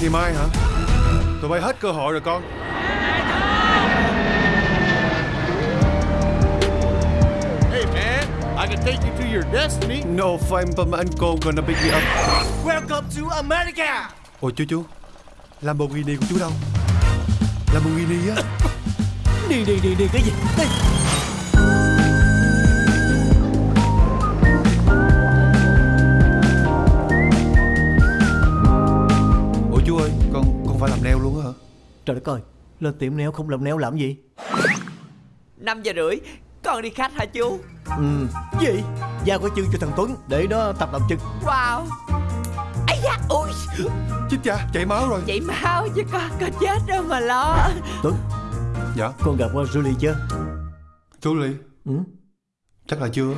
Ngày mai hả? Tụi bay hết cơ hội rồi con. Hey man, I can take you to your destiny. No fine but my uncle gonna pick me up. Welcome to America. Ôi chú chú. Lamborghini của chú đâu? Lamborghini á. Đi đi đi đi cái gì? Đi. Con phải làm neo luôn á hả? Trời đất ơi Lên tiệm neo không làm neo làm gì? 5 giờ rưỡi Con đi khách hả chú? Ừ. Gì? Giao cái chân cho thằng Tuấn Để nó tập làm chân Wow. Ấy da ui Chết cha chảy máu rồi. Chảy máu chứ con Con chết đâu mà lo. Tuấn. Dạ. Con gặp qua Julie chưa? Ly. Ừ. Chắc là chưa